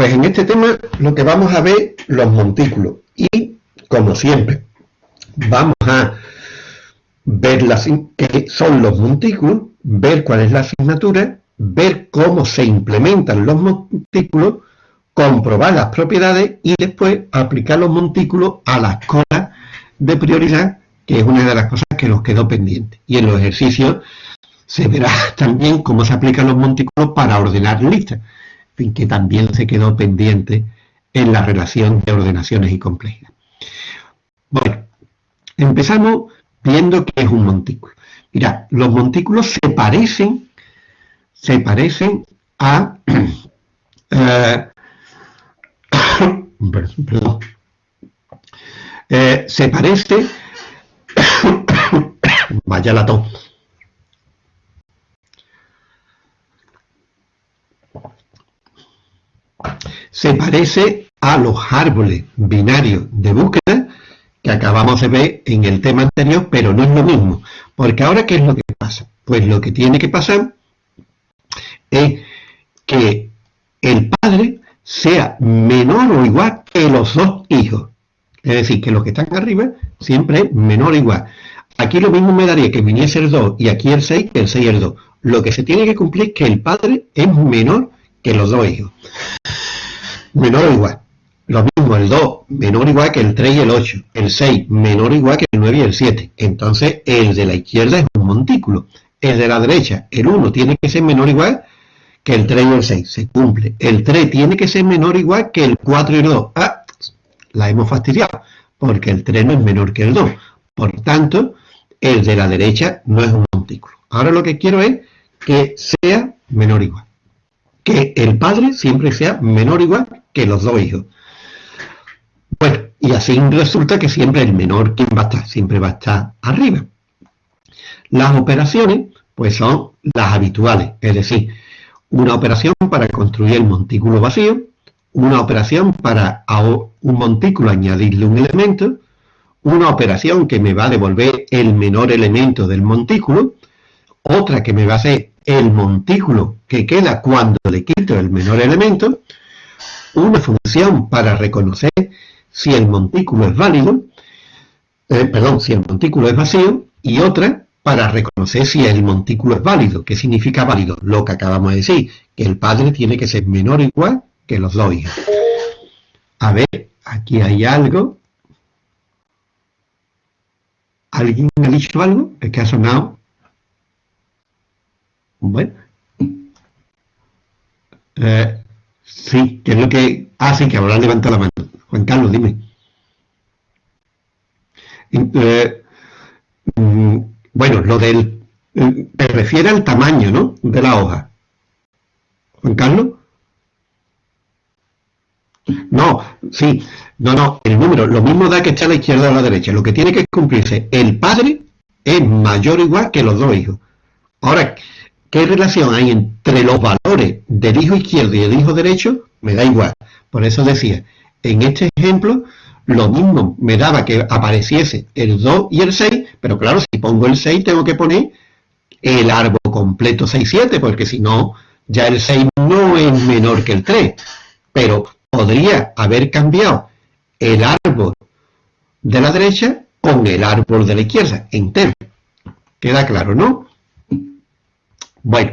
pues en este tema lo que vamos a ver los montículos y, como siempre, vamos a ver las, qué son los montículos, ver cuál es la asignatura, ver cómo se implementan los montículos, comprobar las propiedades y después aplicar los montículos a la escuela de prioridad, que es una de las cosas que nos quedó pendiente. Y en los ejercicios se verá también cómo se aplican los montículos para ordenar listas, que también se quedó pendiente en la relación de ordenaciones y complejidad. Bueno, empezamos viendo qué es un montículo. Mira, los montículos se parecen, se parecen a... Eh, perdón, eh, se parece... vaya la tos. Se parece a los árboles binarios de búsqueda que acabamos de ver en el tema anterior, pero no es lo mismo. Porque ahora, ¿qué es lo que pasa? Pues lo que tiene que pasar es que el padre sea menor o igual que los dos hijos. Es decir, que los que están arriba siempre es menor o igual. Aquí lo mismo me daría que viniese el 2 y aquí el 6 que el 6 y el 2. Lo que se tiene que cumplir es que el padre es menor que los dos hijos. Menor o igual. Lo mismo, el 2 menor o igual que el 3 y el 8. El 6 menor o igual que el 9 y el 7. Entonces, el de la izquierda es un montículo. El de la derecha, el 1 tiene que ser menor o igual que el 3 y el 6. Se cumple. El 3 tiene que ser menor o igual que el 4 y el 2. Ah, la hemos fastidiado. Porque el 3 no es menor que el 2. Por tanto, el de la derecha no es un montículo. Ahora lo que quiero es que sea menor o igual. Que el padre siempre sea menor o igual que los dos hijos. Bueno, y así resulta que siempre el menor, ¿quién va a estar? Siempre va a estar arriba. Las operaciones, pues son las habituales, es decir, una operación para construir el montículo vacío, una operación para un montículo añadirle un elemento, una operación que me va a devolver el menor elemento del montículo, otra que me va a hacer el montículo que queda cuando le quito el menor elemento, una función para reconocer si el montículo es válido, eh, perdón, si el montículo es vacío, y otra para reconocer si el montículo es válido. ¿Qué significa válido? Lo que acabamos de decir, que el padre tiene que ser menor o igual que los dos hijos. A ver, aquí hay algo. ¿Alguien ha dicho algo? ¿Es que ha sonado? Bueno. Eh, sí, que es lo que hace que habrá levantado la mano. Juan Carlos, dime. Eh, mm, bueno, lo del... Eh, te refiere al tamaño, ¿no? De la hoja. Juan Carlos. No, sí, no, no, el número, lo mismo da que está a la izquierda o a la derecha. Lo que tiene que cumplirse, el padre es mayor o igual que los dos hijos. Ahora, ¿qué relación hay entre los valores del hijo izquierdo y el hijo derecho? Me da igual. Por eso decía, en este ejemplo, lo mismo me daba que apareciese el 2 y el 6, pero claro, si pongo el 6 tengo que poner el árbol completo 6, 7, porque si no, ya el 6 no es menor que el 3. Pero podría haber cambiado el árbol de la derecha con el árbol de la izquierda, entero. ¿Queda claro, no? Bueno,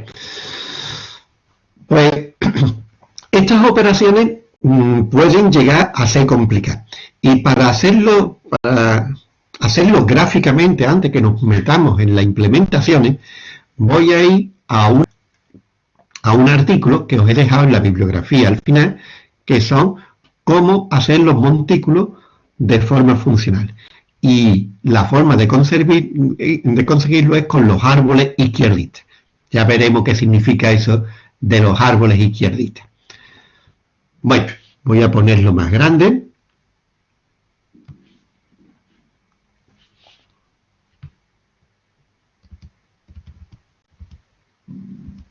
pues estas operaciones Mm, pueden llegar a ser complicadas. Y para hacerlo, para hacerlo gráficamente antes que nos metamos en las implementaciones, voy a ir a un, artículo que os he dejado en la bibliografía al final, que son cómo hacer los montículos de forma funcional. Y la forma de, de conseguirlo es con los árboles izquierdistas. Ya veremos qué significa eso de los árboles izquierdistas. Bueno, voy a ponerlo más grande.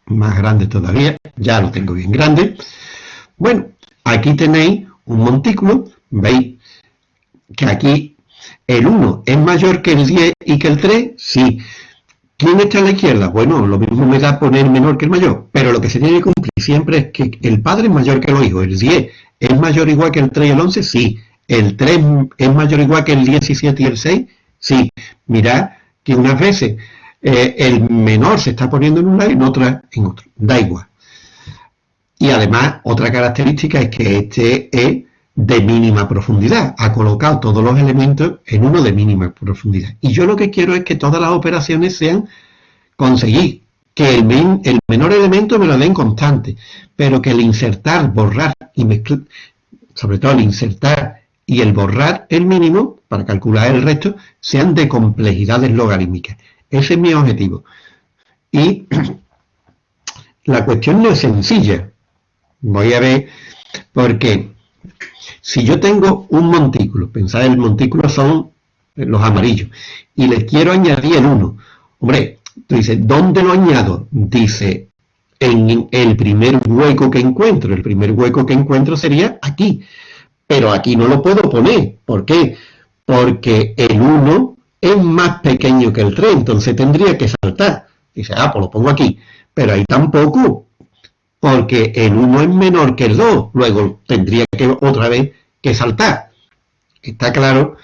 Más grande todavía, ya lo tengo bien grande. Bueno, aquí tenéis un montículo, veis que aquí el 1 es mayor que el 10 y que el 3, sí. ¿Quién está a la izquierda? Bueno, lo mismo me da poner menor que el mayor, pero lo que se tiene que cumplir siempre es que el padre es mayor que los hijos. El 10 es mayor igual que el 3 y el 11, sí. El 3 es mayor igual que el 17 y el 6, sí. Mirad que unas veces eh, el menor se está poniendo en un lado y en otra en otro. Da igual. Y además, otra característica es que este es de mínima profundidad. Ha colocado todos los elementos en uno de mínima profundidad. Y yo lo que quiero es que todas las operaciones sean conseguir que el, el menor elemento me lo den constante, pero que el insertar, borrar y mezclar, sobre todo el insertar y el borrar el mínimo, para calcular el resto, sean de complejidades logarítmicas. Ese es mi objetivo. Y la cuestión no es sencilla. Voy a ver, porque si yo tengo un montículo, pensad el montículo son los amarillos, y le quiero añadir el 1, hombre, tú dices, ¿dónde lo añado? Dice, en el primer hueco que encuentro, el primer hueco que encuentro sería aquí, pero aquí no lo puedo poner, ¿por qué? Porque el 1 es más pequeño que el 3, entonces tendría que saltar. Dice, ah, pues lo pongo aquí, pero ahí tampoco, porque el 1 es menor que el 2, luego tendría que otra vez que saltar. Está claro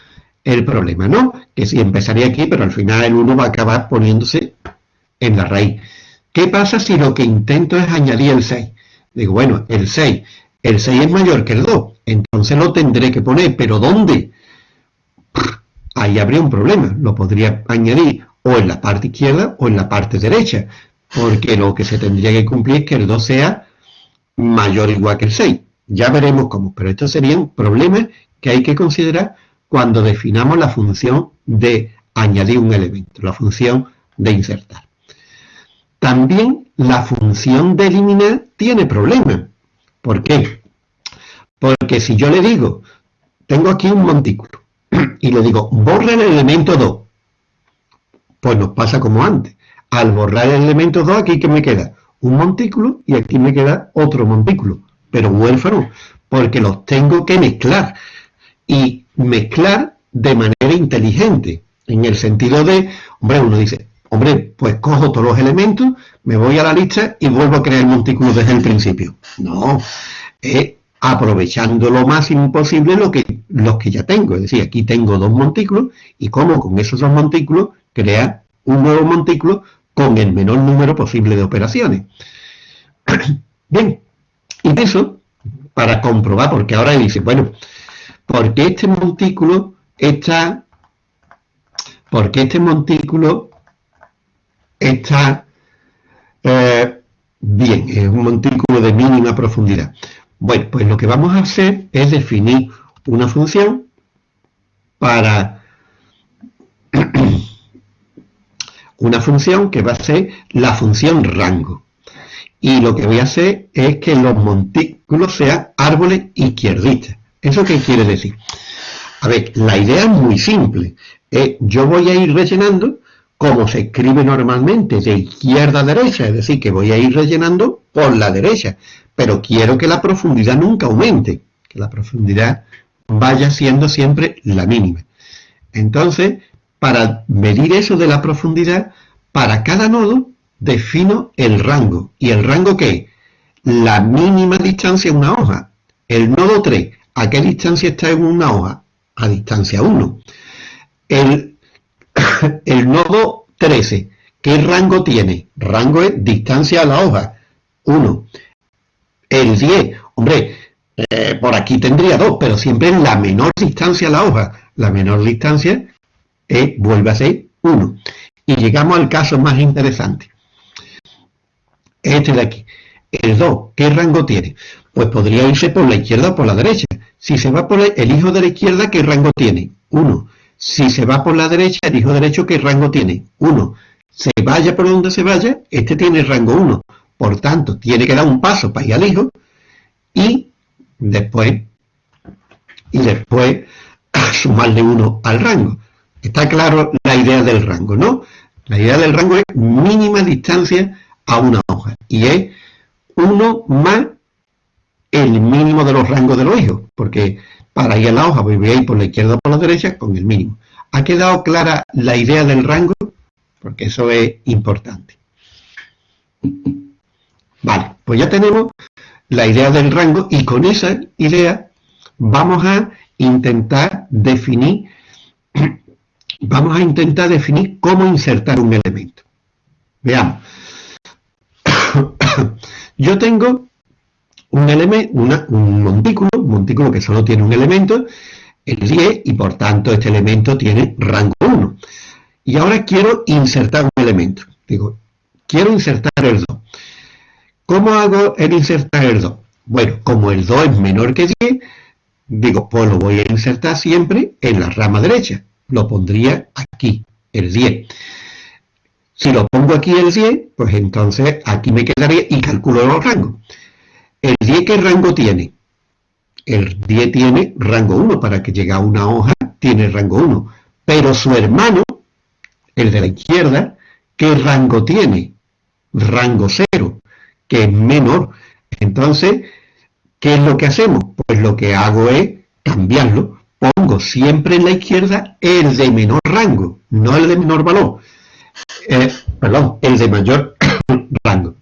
el problema, ¿no? Que si empezaría aquí, pero al final el 1 va a acabar poniéndose en la raíz. ¿Qué pasa si lo que intento es añadir el 6? Digo, bueno, el 6, el 6 es mayor que el 2, entonces lo tendré que poner, pero ¿dónde? Ahí habría un problema, lo podría añadir o en la parte izquierda o en la parte derecha, porque lo que se tendría que cumplir es que el 2 sea mayor o igual que el 6. Ya veremos cómo, pero estos serían problemas que hay que considerar cuando definamos la función de añadir un elemento, la función de insertar. También la función de eliminar tiene problemas. ¿Por qué? Porque si yo le digo, tengo aquí un montículo, y le digo, borra el elemento 2, pues nos pasa como antes al borrar el elemento 2, aquí que me queda un montículo y aquí me queda otro montículo, pero huérfano, porque los tengo que mezclar y mezclar de manera inteligente, en el sentido de, hombre, uno dice, hombre, pues cojo todos los elementos, me voy a la lista y vuelvo a crear el montículo desde el principio. No, es aprovechando lo máximo posible lo que, los que ya tengo, es decir, aquí tengo dos montículos y como con esos dos montículos crea un nuevo montículo con el menor número posible de operaciones. Bien, y eso, para comprobar, porque ahora dice, bueno, porque este montículo está, porque este montículo está eh, bien, es un montículo de mínima profundidad. Bueno, pues lo que vamos a hacer es definir una función para una función que va a ser la función rango. Y lo que voy a hacer es que los montículos sean árboles izquierdistas. ¿Eso qué quiere decir? A ver, la idea es muy simple. yo voy a ir rellenando como se escribe normalmente, de izquierda a derecha, es decir, que voy a ir rellenando por la derecha, pero quiero que la profundidad nunca aumente, que la profundidad vaya siendo siempre la mínima. Entonces, para medir eso de la profundidad, para cada nodo defino el rango. ¿Y el rango qué? La mínima distancia en una hoja. El nodo 3, ¿a qué distancia está en una hoja? A distancia 1. El, el nodo 13, ¿qué rango tiene? Rango es distancia a la hoja, 1. El 10, hombre, eh, por aquí tendría 2, pero siempre en la menor distancia a la hoja. La menor distancia e vuelve a ser 1. Y llegamos al caso más interesante. Este de aquí. El 2, ¿qué rango tiene? Pues podría irse por la izquierda o por la derecha. Si se va por el hijo de la izquierda, ¿qué rango tiene? 1. Si se va por la derecha, el hijo derecho, ¿qué rango tiene? 1. Se vaya por donde se vaya, este tiene rango 1. Por tanto, tiene que dar un paso para ir al hijo y después, y después sumarle 1 al rango. Está claro la idea del rango, ¿no? La idea del rango es mínima distancia a una hoja. Y es uno más el mínimo de los rangos de los hijos. Porque para ir a la hoja voy a ir por la izquierda o por la derecha con el mínimo. ¿Ha quedado clara la idea del rango? Porque eso es importante. Vale, pues ya tenemos la idea del rango y con esa idea vamos a intentar definir vamos a intentar definir cómo insertar un elemento. Veamos. Yo tengo un elemento, un montículo, un montículo que solo tiene un elemento, el 10, y por tanto este elemento tiene rango 1. Y ahora quiero insertar un elemento. Digo, quiero insertar el 2. ¿Cómo hago el insertar el 2? Bueno, como el 2 es menor que 10, digo, pues lo voy a insertar siempre en la rama derecha. Lo pondría aquí, el 10. Si lo pongo aquí el 10, pues entonces aquí me quedaría y calculo los rangos. ¿El 10 qué rango tiene? El 10 tiene rango 1, para que llegue a una hoja tiene rango 1. Pero su hermano, el de la izquierda, ¿qué rango tiene? Rango 0, que es menor. Entonces, ¿qué es lo que hacemos? Pues lo que hago es cambiarlo. Pongo siempre en la izquierda el de menor rango, no el de menor valor. Eh, perdón, el de mayor rango.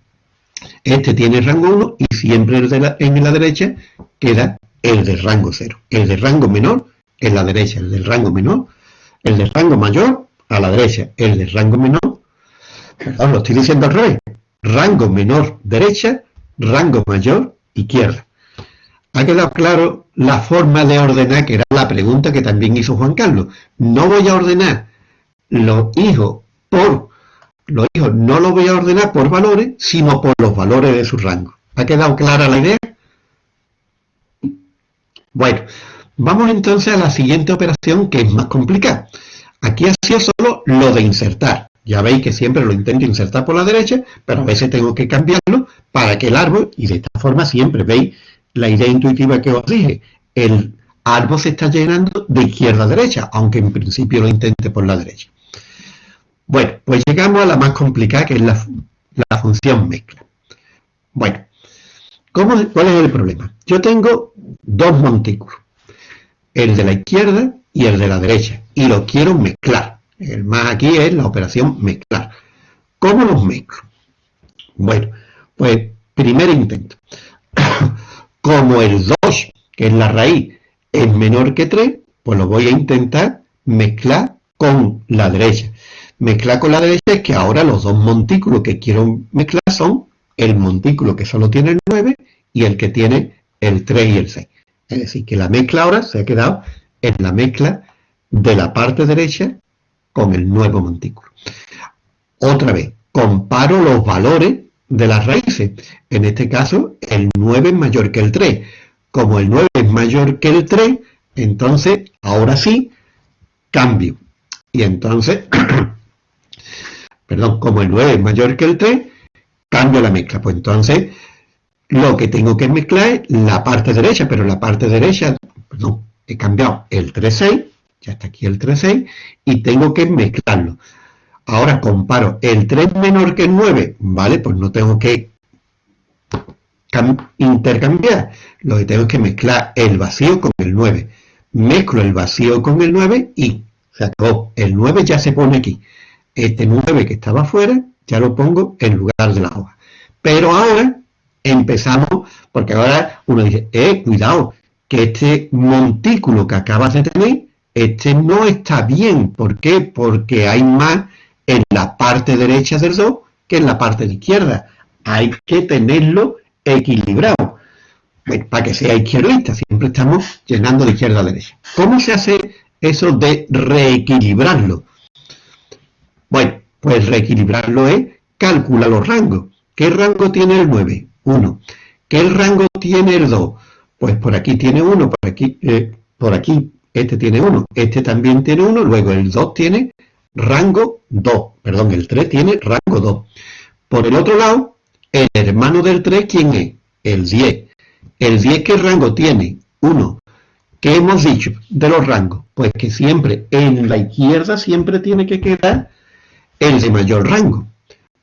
Este tiene rango 1 y siempre el de la, en la derecha queda el de rango 0. El de rango menor en la derecha, el del rango menor, el de rango mayor a la derecha, el de rango menor, perdón, lo estoy diciendo al revés, rango menor derecha, rango mayor izquierda. Ha quedado claro la forma de ordenar, que era la pregunta que también hizo Juan Carlos. No voy a ordenar los hijos por los hijos, no los voy a ordenar por valores, sino por los valores de su rango. ¿Ha quedado clara la idea? Bueno, vamos entonces a la siguiente operación que es más complicada. Aquí ha sido solo lo de insertar. Ya veis que siempre lo intento insertar por la derecha, pero a veces tengo que cambiarlo para que el árbol, y de esta forma siempre veis la idea intuitiva que os dije, el árbol se está llenando de izquierda a derecha, aunque en principio lo intente por la derecha. Bueno, pues llegamos a la más complicada, que es la, función mezcla. Bueno, ¿cuál es el problema? Yo tengo dos montículos, el de la izquierda y el de la derecha, y los quiero mezclar. El más aquí es la operación mezclar. ¿Cómo los mezclo? Bueno, pues primer intento. Como el 2, que es la raíz, es menor que 3, pues lo voy a intentar mezclar con la derecha. Mezclar con la derecha es que ahora los dos montículos que quiero mezclar son el montículo que solo tiene el 9 y el que tiene el 3 y el 6. Es decir, que la mezcla ahora se ha quedado en la mezcla de la parte derecha con el nuevo montículo. Otra vez, comparo los valores de las raíces. En este caso, el 9 es mayor que el 3. Como el 9 es mayor que el 3, entonces, ahora sí, cambio. Y entonces, perdón, como el 9 es mayor que el 3, cambio la mezcla. Pues entonces, lo que tengo que mezclar es la parte derecha, pero la parte derecha, perdón, he cambiado el 3,6, ya está aquí el 3,6, y tengo que mezclarlo. Ahora comparo el 3 menor que el 9, ¿vale? Pues no tengo que intercambiar. Lo que tengo es que mezclar el vacío con el 9. Mezclo el vacío con el 9 y se acabó. El 9 ya se pone aquí. Este 9 que estaba afuera, ya lo pongo en lugar de la hoja. Pero ahora empezamos, porque ahora uno dice, eh, cuidado, que este montículo que acabas de tener, este no está bien. ¿Por qué? Porque hay más la parte derecha del 2 que en la parte de izquierda. Hay que tenerlo equilibrado. Para que sea izquierdista, siempre estamos llenando de izquierda a derecha. ¿Cómo se hace eso de reequilibrarlo? Bueno, pues reequilibrarlo es calcular los rangos. ¿Qué rango tiene el 9? 1. ¿Qué rango tiene el 2? Pues por aquí tiene 1, por aquí, eh, por aquí este tiene 1, este también tiene 1, luego el 2 tiene rango 2, perdón, el 3 tiene rango 2. Por el otro lado, el hermano del 3, ¿quién es? El 10. ¿El 10 qué rango tiene? 1. ¿Qué hemos dicho de los rangos? Pues que siempre en la izquierda siempre tiene que quedar el de mayor rango.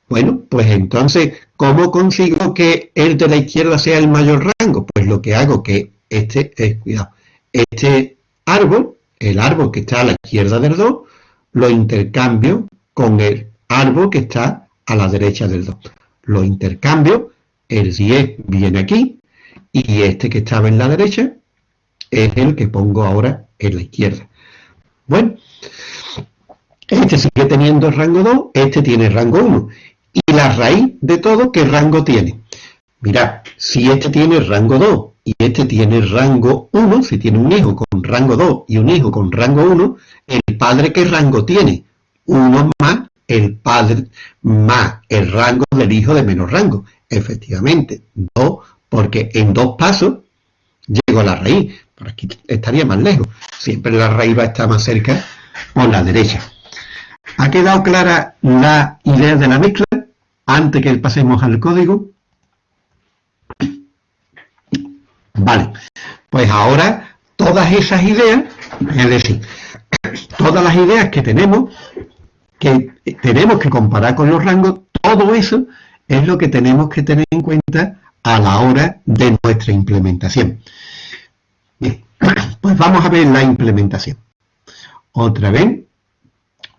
Bueno, pues entonces, ¿cómo consigo que el de la izquierda sea el mayor rango? Pues lo que hago que este, eh, cuidado, este árbol, el árbol que está a la izquierda del 2, lo intercambio con el árbol que está a la derecha del 2. Lo intercambio, el 10 viene aquí, y este que estaba en la derecha es el que pongo ahora en la izquierda. Bueno, este sigue teniendo rango 2, este tiene rango 1. Y la raíz de todo, ¿qué rango tiene? Mirad, si este tiene rango 2 y este tiene rango 1, si tiene un hijo con rango 2 y un hijo con rango 1, ¿el padre qué rango tiene? 1 más el padre más el rango del hijo de menor rango. Efectivamente, 2, porque en dos pasos llego a la raíz. Por aquí estaría más lejos. Siempre la raíz va a estar más cerca por la derecha. ¿Ha quedado clara la idea de la mezcla? Antes que pasemos al código. Vale, pues ahora todas esas ideas, es decir, todas las ideas que tenemos, que tenemos que comparar con los rangos, todo eso es lo que tenemos que tener en cuenta a la hora de nuestra implementación. Bien, pues vamos a ver la implementación. Otra vez,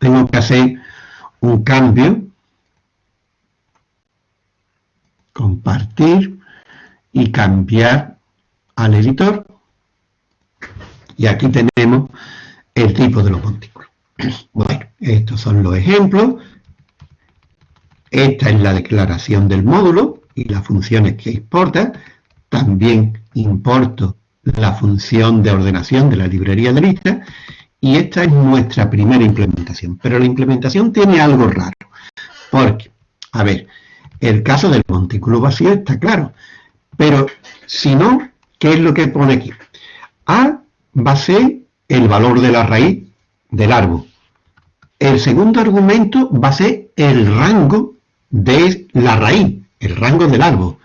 tengo que hacer un cambio, compartir y cambiar al editor. Y aquí tenemos el tipo de los montículos. Bueno, estos son los ejemplos. Esta es la declaración del módulo y las funciones que exporta. También importo la función de ordenación de la librería de lista y esta es nuestra primera implementación. Pero la implementación tiene algo raro, porque, a ver, el caso del montículo vacío está claro, pero si no, ¿qué es lo que pone aquí? A va a ser el valor de la raíz del árbol. El segundo argumento va a ser el rango de la raíz, el rango del árbol.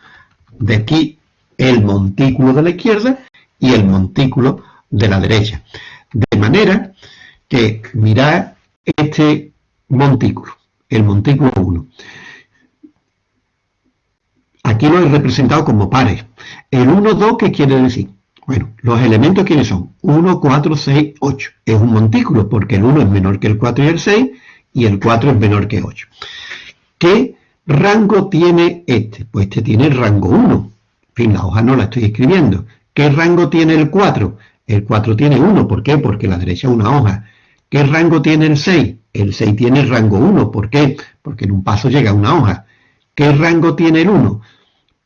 De aquí el montículo de la izquierda y el montículo de la derecha. De manera que mirad este montículo, el montículo 1. Aquí lo he representado como pares. El 1, 2, ¿qué quiere decir? Bueno, los elementos ¿quiénes son? 1, 4, 6, 8. Es un montículo porque el 1 es menor que el 4 y el 6 y el 4 es menor que 8. ¿Qué rango tiene este? Pues este tiene el rango 1. En fin, la hoja no la estoy escribiendo. ¿Qué rango tiene el 4? El 4 tiene 1. ¿Por qué? Porque la derecha es una hoja. ¿Qué rango tiene el 6? El 6 tiene el rango 1. ¿Por qué? Porque en un paso llega una hoja. ¿Qué rango tiene el 1?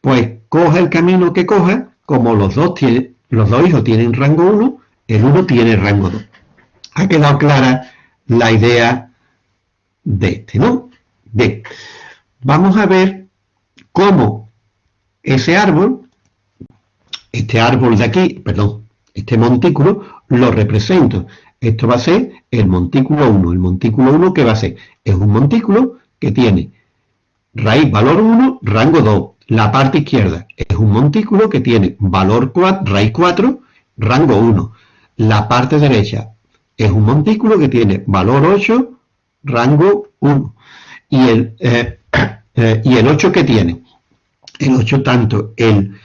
Pues coja el camino que coja, como los dos, tiene, los dos hijos tienen rango 1, el 1 tiene rango 2. Ha quedado clara la idea de este, ¿no? Bien, vamos a ver cómo ese árbol este árbol de aquí, perdón, este montículo, lo represento. Esto va a ser el montículo 1. El montículo 1, ¿qué va a ser? Es un montículo que tiene raíz valor 1, rango 2. La parte izquierda es un montículo que tiene valor 4, raíz 4, rango 1. La parte derecha es un montículo que tiene valor 8, rango 1. Y el, eh, eh, y el 8 que tiene, el 8 tanto el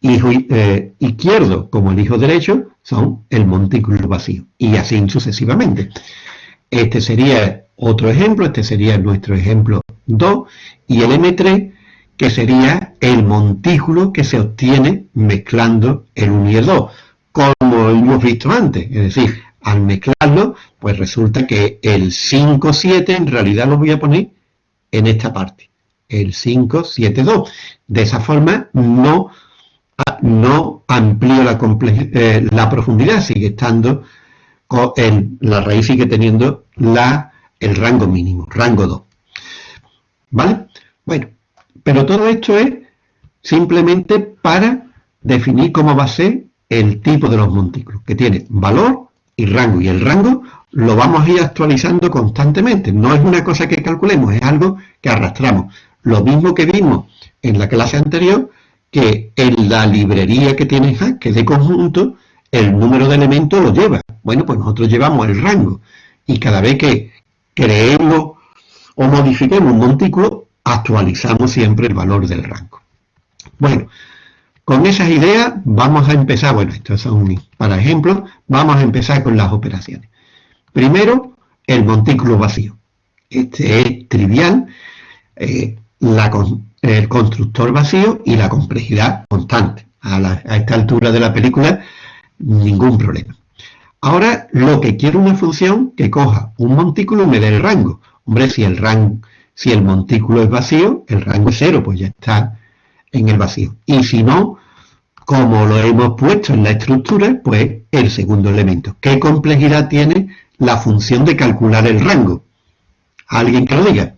hijo eh, izquierdo como el hijo derecho son el montículo vacío y así sucesivamente. Este sería otro ejemplo, este sería nuestro ejemplo 2 y el M3 que sería el montículo que se obtiene mezclando el 1 y el 2, como hemos visto antes, es decir, al mezclarlo, pues resulta que el 5, 7 en realidad lo voy a poner en esta parte, el 5, 7, 2. De esa forma no no amplío la, eh, la profundidad, sigue estando, en, la raíz sigue teniendo la, el rango mínimo, rango 2. ¿Vale? Bueno, pero todo esto es simplemente para definir cómo va a ser el tipo de los montículos, que tiene valor y rango, y el rango lo vamos a ir actualizando constantemente, no es una cosa que calculemos, es algo que arrastramos. Lo mismo que vimos en la clase anterior, que en la librería que tiene que de conjunto, el número de elementos lo lleva. Bueno, pues nosotros llevamos el rango. Y cada vez que creemos o modifiquemos un montículo, actualizamos siempre el valor del rango. Bueno, con esas ideas vamos a empezar, bueno, estos son para ejemplo, vamos a empezar con las operaciones. Primero, el montículo vacío. Este es trivial. Eh, la, el constructor vacío y la complejidad constante. A, a esta altura de la película, ningún problema. Ahora lo que quiero una función que coja un montículo y me dé el rango. Hombre, si el rango, si el montículo es vacío, el rango es cero, pues ya está en el vacío. Y si no, como lo hemos puesto en la estructura, pues el segundo elemento. ¿Qué complejidad tiene la función de calcular el rango? ¿Alguien que lo diga?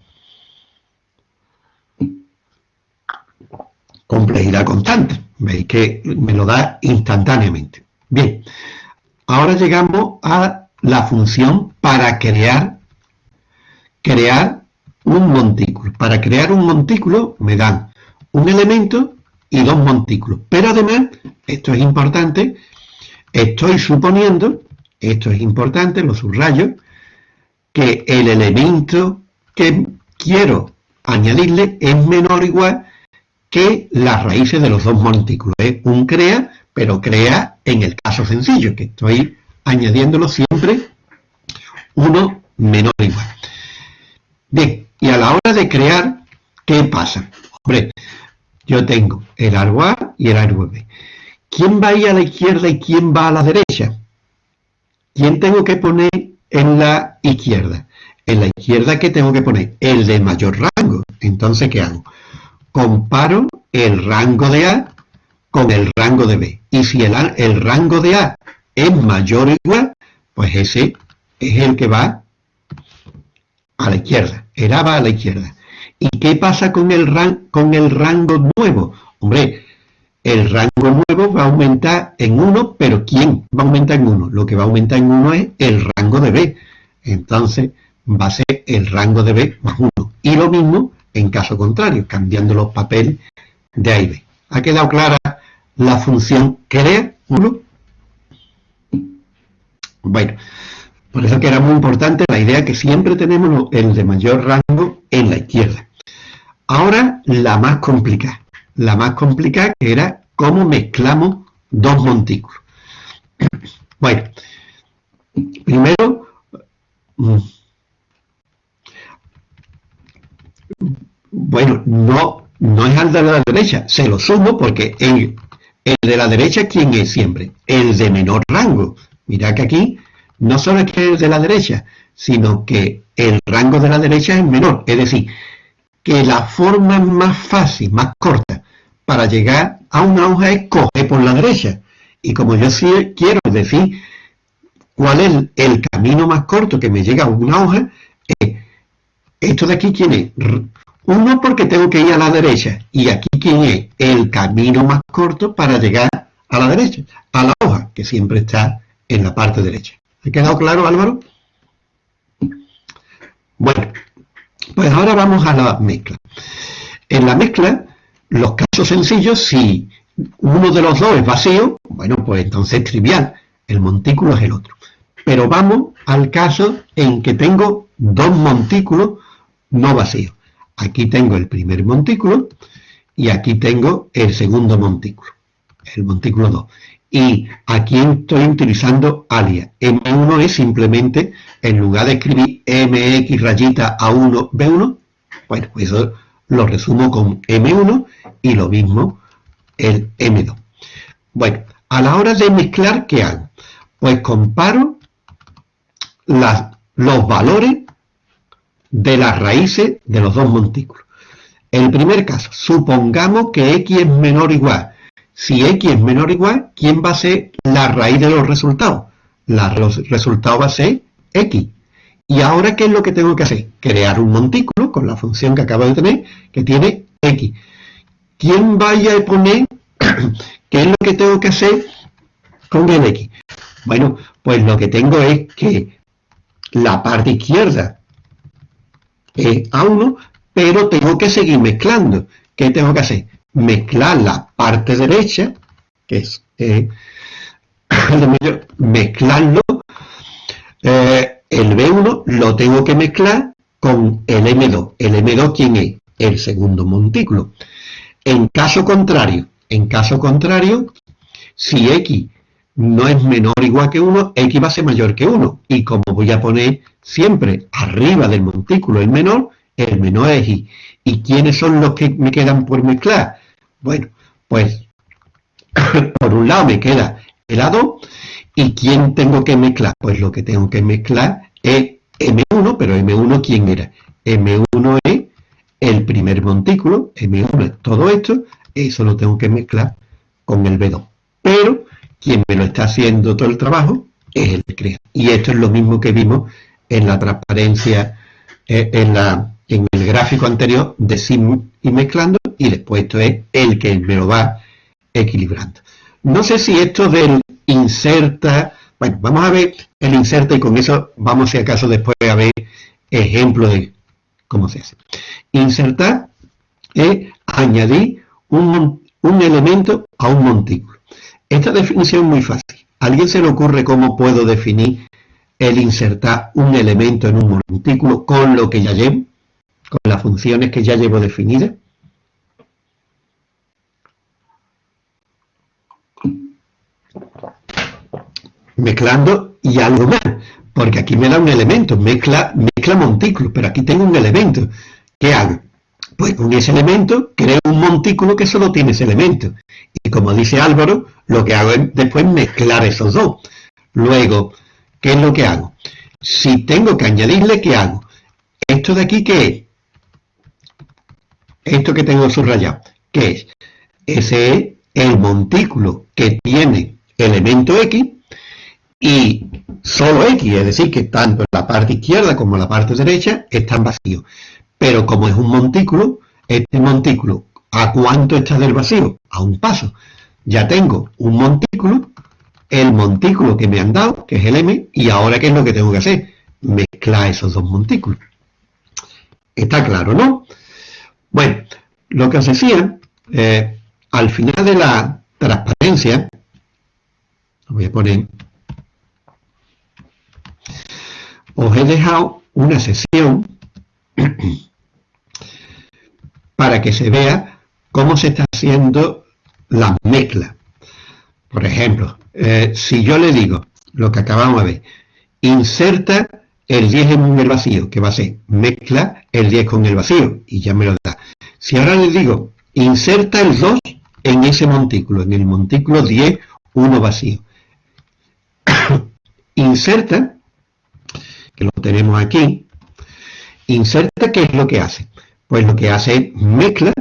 Complejidad constante. Veis que me lo da instantáneamente. Bien, ahora llegamos a la función para crear, crear un montículo. Para crear un montículo me dan un elemento y dos montículos. Pero además, esto es importante, estoy suponiendo, esto es importante, lo subrayo, que el elemento que quiero añadirle es menor o igual que las raíces de los dos montículos. Es un crea pero crea en el caso sencillo, que estoy añadiéndolo siempre uno menor o igual. Bien, de crear, ¿qué pasa? Hombre, yo tengo el árbol A y el árbol B. ¿Quién va ahí a la izquierda y quién va a la derecha? ¿Quién tengo que poner en la izquierda? En la izquierda, ¿qué tengo que poner? El de mayor rango. Entonces, ¿qué hago? Comparo el rango de A con el rango de B. Y si el, el rango de A es mayor o igual, pues ese es el que va a la izquierda. El A va a la izquierda. ¿Y qué pasa con el, con el rango nuevo? Hombre, el rango nuevo va a aumentar en 1, pero ¿quién va a aumentar en 1? Lo que va a aumentar en 1 es el rango de B. Entonces va a ser el rango de B más 1. Y lo mismo en caso contrario, cambiando los papeles de A y B. ¿Ha quedado clara la función crea uno. Bueno, por eso que era muy importante la idea que siempre tenemos el de mayor rango en la izquierda. Ahora la más complicada. La más complicada era cómo mezclamos dos montículos. Bueno, primero, mm, bueno, no, no es al de la derecha, se lo sumo porque en, el de la derecha, ¿quién es siempre? El de menor rango. Mira que aquí no solo es que el de la derecha, sino que el rango de la derecha es menor. Es decir, que la forma más fácil, más corta, para llegar a una hoja es coger por la derecha. Y como yo sí quiero decir cuál es el camino más corto que me llega a una hoja, esto de aquí, ¿quién es? Uno porque tengo que ir a la derecha. Y aquí quién es el camino más corto para llegar a la derecha, a la hoja, que siempre está en la parte derecha. ¿Ha quedado claro, Álvaro? Bueno, pues ahora vamos a la mezcla. En la mezcla, los casos sencillos, si uno de los dos es vacío, bueno, pues entonces es trivial, el montículo es el otro. Pero vamos al caso en que tengo dos montículos no vacíos. Aquí tengo el primer montículo y aquí tengo el segundo montículo, el montículo 2. Y aquí estoy utilizando alias. M1 es simplemente, en lugar de escribir MX rayita A1, B1, bueno, pues eso lo resumo con M1 y lo mismo el M2. Bueno, a la hora de mezclar, ¿qué hago? Pues comparo los valores de las raíces de los dos montículos. El primer caso, supongamos que x es menor o igual. Si x es menor o igual, ¿quién va a ser la raíz de los resultados? La, resultado va a ser x. Y ahora, ¿qué es lo que tengo que hacer? Crear un montículo con la función que acabo de tener, que tiene x. ¿Quién vaya a poner qué es lo que tengo que hacer con el x? Bueno, pues lo que tengo es que la parte izquierda es A1, pero tengo que seguir mezclando. ¿Qué tengo que hacer? Mezclar la parte derecha, que es eh, mezclarlo, eh, el B1 lo tengo que mezclar con el M2. ¿El M2 quién es? El segundo montículo. En caso contrario, en caso contrario, si X no es menor o igual que 1, X va a ser mayor que 1. Y como voy a poner siempre arriba del montículo el menor, el menor es Y. ¿Y quiénes son los que me quedan por mezclar? Bueno, pues por un lado me queda el A2 y ¿quién tengo que mezclar? Pues lo que tengo que mezclar es M1, pero M1 ¿quién era? M1 es el primer montículo, M1 es todo esto, eso lo tengo que mezclar con el B2. Pero quien me lo está haciendo todo el trabajo es el crea. Y esto es lo mismo que vimos en la transparencia, eh, en, en el gráfico anterior de sim y mezclando, y después esto es el que me lo va equilibrando. No sé si esto del inserta, bueno, vamos a ver el inserta y con eso vamos si acaso después a ver ejemplos de cómo se hace. Insertar es añadir un, un elemento a un montículo. Esta definición es muy fácil. ¿A alguien se le ocurre cómo puedo definir el insertar un elemento en un montículo con lo que ya llevo? Con las funciones que ya llevo definidas. Mezclando y algo más, porque aquí me da un elemento, mezcla, mezcla montículo, pero aquí tengo un elemento. ¿Qué hago? Pues con ese elemento creo un montículo que solo tiene ese elemento. Y como dice Álvaro, lo que hago es después mezclar esos dos. Luego, ¿qué es lo que hago? Si tengo que añadirle, ¿qué hago? Esto de aquí, ¿qué es? Esto que tengo subrayado, ¿qué es? Ese es el montículo que tiene elemento X y solo X, es decir, que tanto la parte izquierda como la parte derecha están vacíos. Pero como es un montículo, este montículo, ¿a cuánto está del vacío? A un paso. Ya tengo un montículo, el montículo que me han dado, que es el M, y ahora ¿qué es lo que tengo que hacer? Mezclar esos dos montículos. Está claro, ¿no? Bueno, lo que os decía, eh, al final de la transparencia, voy a poner, os he dejado una sesión para que se vea cómo se está haciendo la mezcla. Por ejemplo, eh, si yo le digo lo que acabamos de ver, inserta el 10 en el vacío, que va a ser mezcla el 10 con el vacío, y ya me lo da. Si ahora le digo, inserta el 2 en ese montículo, en el montículo 10, 1 vacío. inserta, que lo tenemos aquí, inserta, ¿qué es lo que hace? Pues lo que hace es mezcla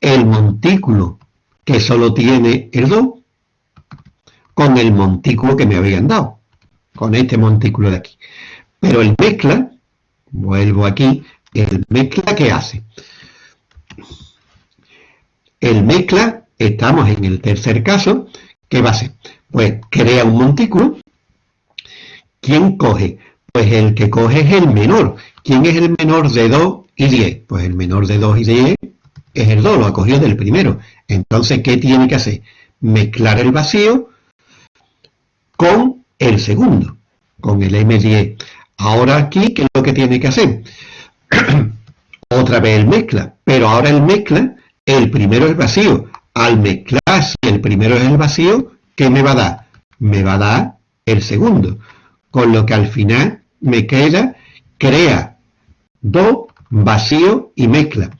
el montículo que solo tiene el 2 con el montículo que me habían dado, con este montículo de aquí. Pero el mezcla, vuelvo aquí, el mezcla ¿qué hace? El mezcla, estamos en el tercer caso, ¿qué va a hacer? Pues crea un montículo. ¿Quién coge? Pues el que coge es el menor. ¿Quién es el menor de 2 y 10? Pues el menor de 2 y 10 es el 2, lo ha cogido del primero. Entonces, ¿qué tiene que hacer? Mezclar el vacío con el segundo, con el M10. Ahora aquí, ¿qué es lo que tiene que hacer? Otra vez el mezcla, pero ahora el mezcla, el primero es vacío. Al mezclar, si el primero es el vacío, ¿qué me va a dar? Me va a dar el segundo. Con lo que al final me queda, crea 2 vacío y mezcla.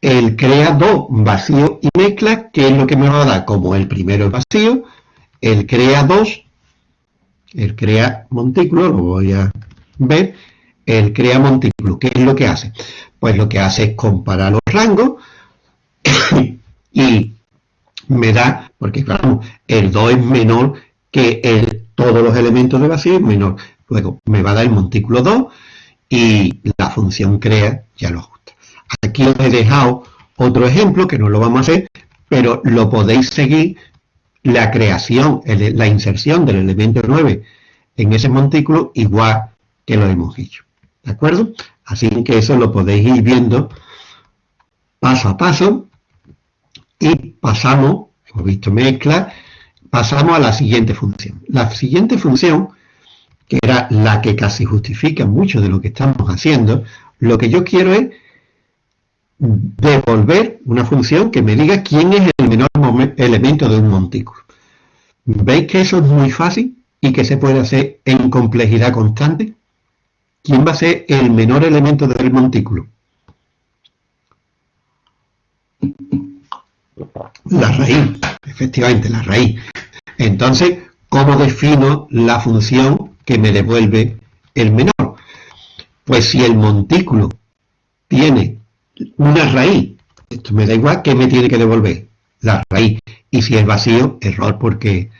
El crea dos vacío y mezcla, que es lo que me va a dar como el primero vacío, el crea dos, el crea montículo, lo voy a ver, el crea montículo, ¿qué es lo que hace? Pues lo que hace es comparar los rangos y me da, porque claro, el 2 es menor que el, todos los elementos de vacío es menor. Luego me va a dar el montículo 2 y la función crea ya lo ajusta. Aquí os he dejado otro ejemplo que no lo vamos a hacer, pero lo podéis seguir la creación, la inserción del elemento 9 en ese montículo igual que lo hemos hecho. ¿De acuerdo? Así que eso lo podéis ir viendo paso a paso y pasamos, hemos visto mezcla, pasamos a la siguiente función. La siguiente función que era la que casi justifica mucho de lo que estamos haciendo, lo que yo quiero es devolver una función que me diga quién es el menor elemento de un montículo. ¿Veis que eso es muy fácil y que se puede hacer en complejidad constante? ¿Quién va a ser el menor elemento del montículo? La raíz, efectivamente, la raíz. Entonces, ¿cómo defino la función que me devuelve el menor? Pues si el montículo tiene una raíz, esto me da igual, ¿qué me tiene que devolver? La raíz. Y si es vacío, error porque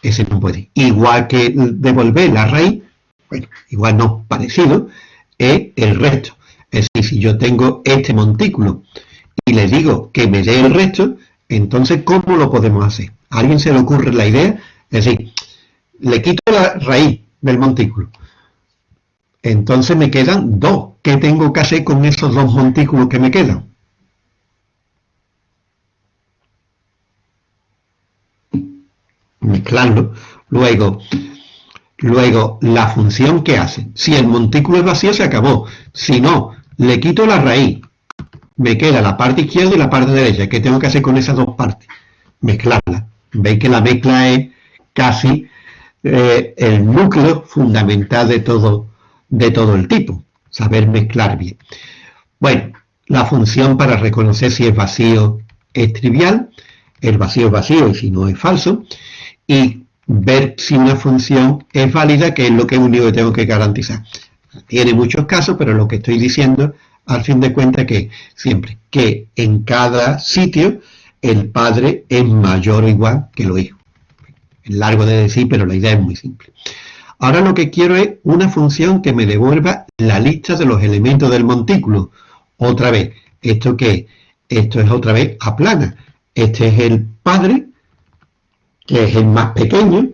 ese no puede. Igual que devolver la raíz, bueno, igual no, parecido, es el resto. Es decir, si yo tengo este montículo y le digo que me dé el resto, entonces, ¿cómo lo podemos hacer? ¿A alguien se le ocurre la idea? Es decir, le quito la raíz del montículo. Entonces me quedan dos. ¿Qué tengo que hacer con esos dos montículos que me quedan? Mezclarlo. Luego, luego, la función que hace. Si el montículo es vacío, se acabó. Si no, le quito la raíz me queda la parte izquierda y la parte derecha. ¿Qué tengo que hacer con esas dos partes? Mezclarlas. Veis que la mezcla es casi eh, el núcleo fundamental de todo, de todo el tipo. Saber mezclar bien. Bueno, la función para reconocer si es vacío es trivial. El vacío es vacío y si no es falso. Y ver si una función es válida, que es lo que único que tengo que garantizar. Tiene muchos casos, pero lo que estoy diciendo al fin de cuentas que siempre, que en cada sitio el padre es mayor o igual que los hijos. Es largo de decir, pero la idea es muy simple. Ahora lo que quiero es una función que me devuelva la lista de los elementos del montículo. Otra vez, ¿esto qué? Esto es otra vez a plana. Este es el padre, que es el más pequeño,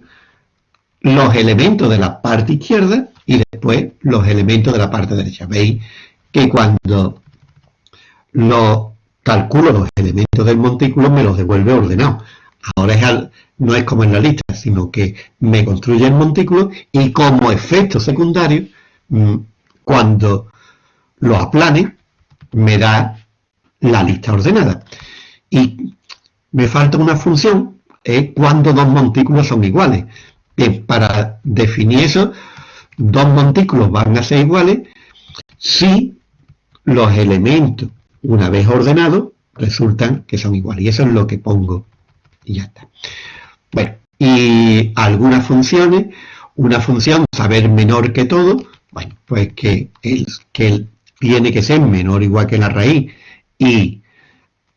los elementos de la parte izquierda y después los elementos de la parte derecha. ¿Veis? que cuando lo calculo los elementos del montículo me los devuelve ordenado. Ahora es no es como en la lista, sino que me construye el montículo y como efecto secundario, mm, cuando lo aplane, me da la lista ordenada. Y me falta una función, es cuando dos montículos son iguales. Para definir eso, dos montículos van a ser iguales si los elementos, una vez ordenados, resultan que son iguales. Y eso es lo que pongo y ya está. Bueno, y algunas funciones, una función saber menor que todo, bueno, pues que él, que tiene que ser menor igual que la raíz. Y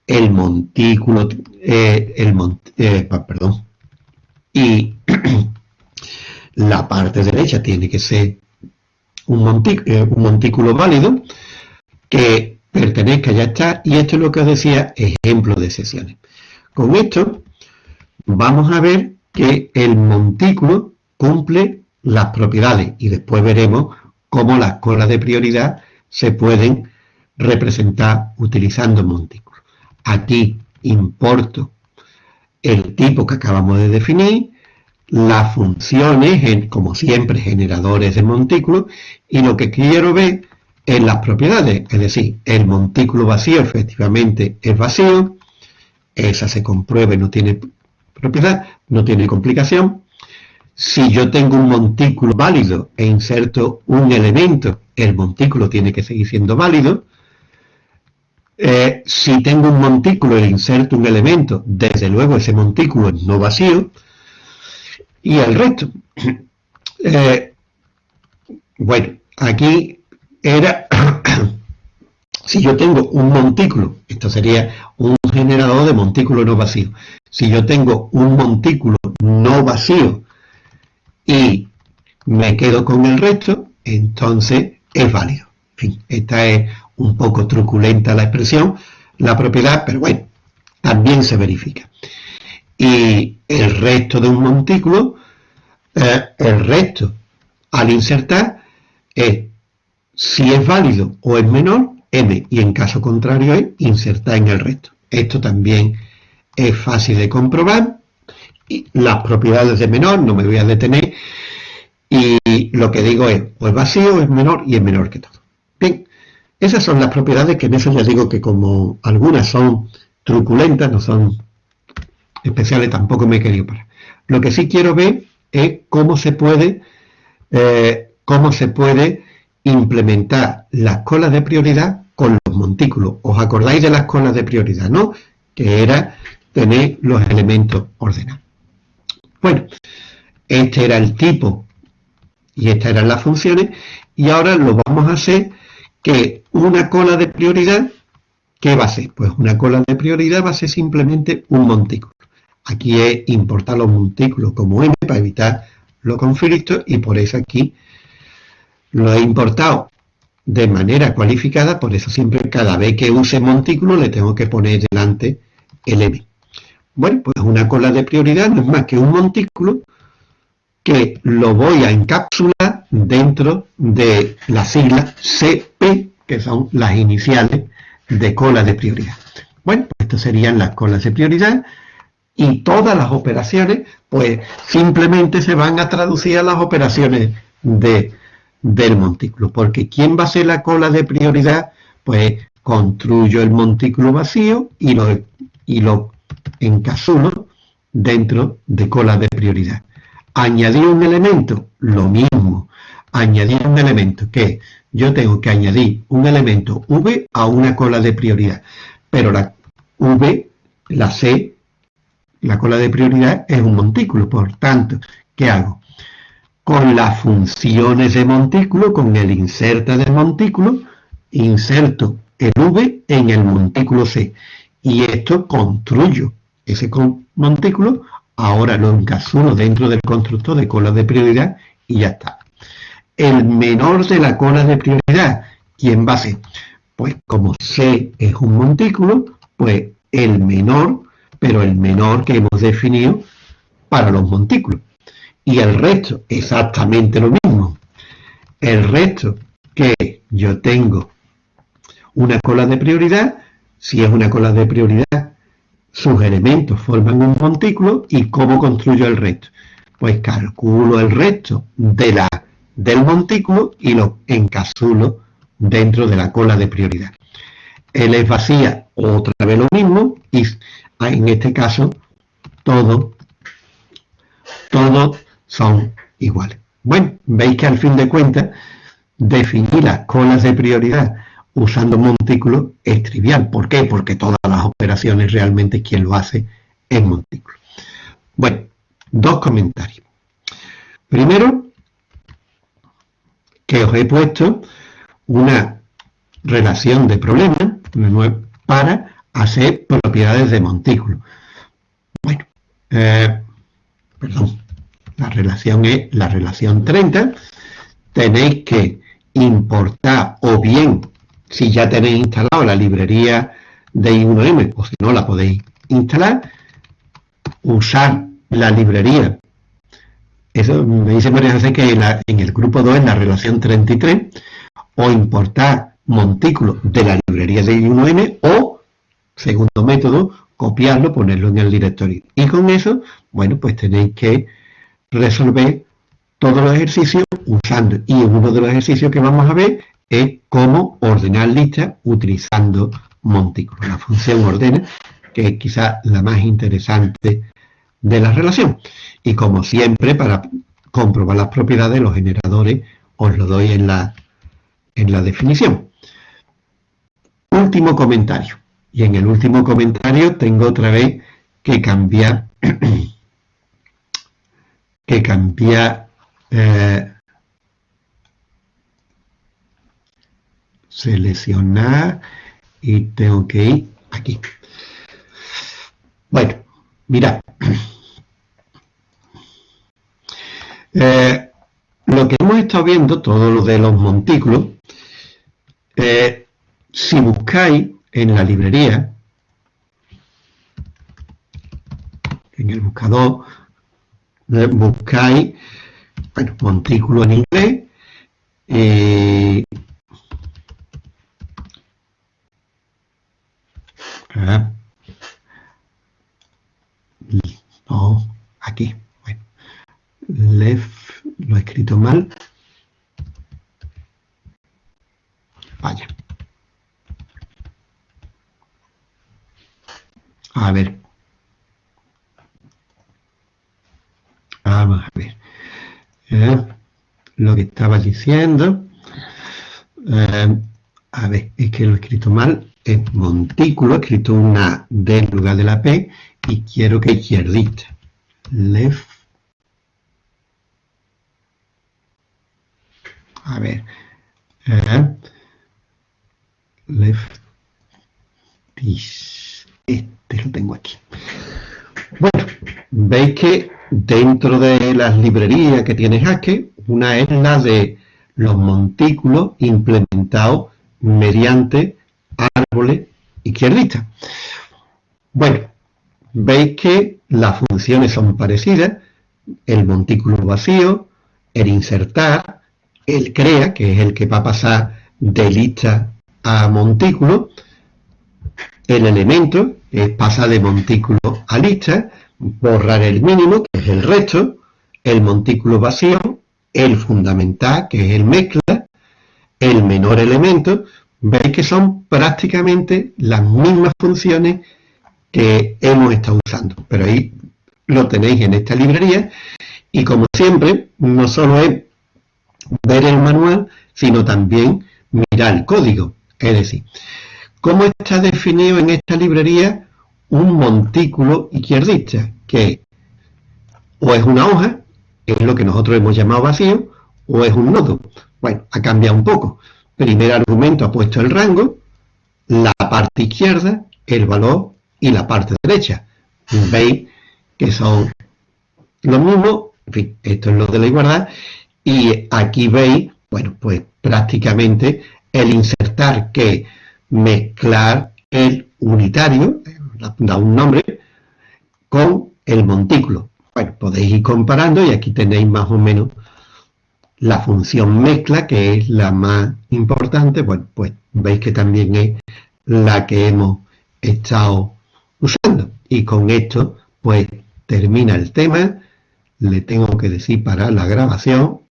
el montículo, eh, el eh, perdón, y la parte derecha tiene que ser un, eh, un montículo válido, que pertenezca, ya está, y esto es lo que os decía, ejemplo de sesiones. Con esto vamos a ver que el montículo cumple las propiedades y después veremos cómo las colas de prioridad se pueden representar utilizando montículos. Aquí importo el tipo que acabamos de definir, las funciones, como siempre, generadores de montículos, y lo que quiero ver en las propiedades, es decir, el montículo vacío efectivamente es vacío, esa se compruebe, no tiene propiedad, no tiene complicación. Si yo tengo un montículo válido e inserto un elemento, el montículo tiene que seguir siendo válido. Eh, si tengo un montículo e inserto un elemento, desde luego ese montículo es no vacío. Y el resto. Eh, bueno, aquí era, si yo tengo un montículo, esto sería un generador de montículo no vacío, si yo tengo un montículo no vacío y me quedo con el resto, entonces es válido. En fin, esta es un poco truculenta la expresión, la propiedad, pero bueno, también se verifica. Y el resto de un montículo, eh, el resto al insertar es si es válido o es menor, m, y en caso contrario es insertar en el resto. Esto también es fácil de comprobar. Y las propiedades de menor, no me voy a detener, y lo que digo es, o es vacío, es menor, y es menor que todo. Bien, esas son las propiedades que en eso ya digo que como algunas son truculentas, no son especiales, tampoco me he querido parar. Lo que sí quiero ver es cómo se puede, eh, cómo se puede implementar las colas de prioridad con los montículos. ¿Os acordáis de las colas de prioridad, no? Que era tener los elementos ordenados. Bueno, este era el tipo y estas eran las funciones y ahora lo vamos a hacer que una cola de prioridad, ¿qué va a ser? Pues una cola de prioridad va a ser simplemente un montículo. Aquí es importar los montículos como m para evitar los conflictos y por eso aquí lo he importado de manera cualificada, por eso siempre cada vez que use montículo le tengo que poner delante el m. Bueno, pues una cola de prioridad no es más que un montículo que lo voy a encapsular dentro de las siglas CP, que son las iniciales de cola de prioridad. Bueno, pues estas serían las colas de prioridad y todas las operaciones, pues simplemente se van a traducir a las operaciones de, del montículo. Porque ¿quién va a ser la cola de prioridad? Pues construyo el montículo vacío y lo, y lo encapsulo dentro de cola de prioridad. Añadir un elemento, lo mismo. Añadir un elemento, que yo tengo que añadir un elemento V a una cola de prioridad. Pero la V, la C, la cola de prioridad es un montículo. Por tanto, ¿qué hago? Con las funciones de montículo, con el inserta de montículo, inserto el V en el montículo C. Y esto construyo ese montículo Ahora lo encapsulo dentro del constructor de cola de prioridad y ya está. El menor de la cola de prioridad, ¿quién va a ser? Pues como C es un montículo, pues el menor, pero el menor que hemos definido para los montículos. Y el resto, exactamente lo mismo. El resto que yo tengo una cola de prioridad, si es una cola de prioridad sus elementos forman un montículo y cómo construyo el resto. Pues calculo el resto de la, del montículo y lo encapsulo dentro de la cola de prioridad. Él es vacía, otra vez lo mismo, y en este caso todos todos son iguales. Bueno, veis que al fin de cuentas definir las colas de prioridad usando montículo es trivial. ¿Por qué? Porque todas las operaciones realmente quien lo hace es montículo. Bueno, dos comentarios. Primero, que os he puesto una relación de problemas para hacer propiedades de montículo. Bueno, eh, perdón, la relación es la relación 30. Tenéis que importar o bien si ya tenéis instalado la librería de I1M o si no la podéis instalar, usar la librería. Eso me dice María José que en, el grupo 2, en la relación 33, o importar montículos de la librería de I1M o, segundo método, copiarlo, ponerlo en el directorio. Y con eso, bueno, pues tenéis que resolver todos los ejercicios usando. Y uno de los ejercicios que vamos a ver es cómo ordenar listas utilizando montículos. La función ordena, que es quizá la más interesante de la relación. Y como siempre, para comprobar las propiedades de los generadores, os lo doy en la, en la definición. Último comentario. Y en el último comentario tengo otra vez que cambiar que cambiar eh, seleccionar y tengo que ir aquí. Bueno, mira. Eh, lo que hemos estado viendo, todo lo de los montículos, eh, si buscáis en la librería, en el buscador, eh, buscáis, bueno, montículo en inglés, no, aquí. Bueno. Left, lo he escrito mal. Vaya. A ver. Vamos a ver. Eh, lo que estaba diciendo. Eh, a ver, es que lo he escrito mal, es montículo, escrito una D en lugar de la P, y quiero que izquierdista. Left. A ver. Eh, left. Este lo tengo aquí. Bueno, veis que dentro de las librerías que tiene Haskell, una es la de los montículos implementados mediante árboles. Bueno, veis que las funciones son parecidas, el montículo vacío, el insertar, el crea, que es el que va a pasar de lista a montículo, el elemento, es pasar de montículo a lista, borrar el mínimo, que es el resto, el montículo vacío, el fundamental, que es el mezcla, el menor elemento, veis que son prácticamente las mismas funciones que hemos estado usando. Pero ahí lo tenéis en esta librería y como siempre, no solo es ver el manual, sino también mirar el código. Es decir, ¿cómo está definido en esta librería un montículo izquierdista? Que o es una hoja, es lo que nosotros hemos llamado vacío, o es un nodo. Bueno, ha cambiado un poco. Primer argumento ha puesto el rango, la parte izquierda, el valor y la parte derecha. Veis que son lo mismo, en fin, esto es lo de la igualdad, y aquí veis, bueno, pues prácticamente el insertar que mezclar el unitario, da un nombre, con el montículo. Bueno, podéis ir comparando y aquí tenéis más o menos la función mezcla, que es la más importante, bueno, pues veis que también es la que hemos estado usando. Y con esto, pues termina el tema. Le tengo que decir para la grabación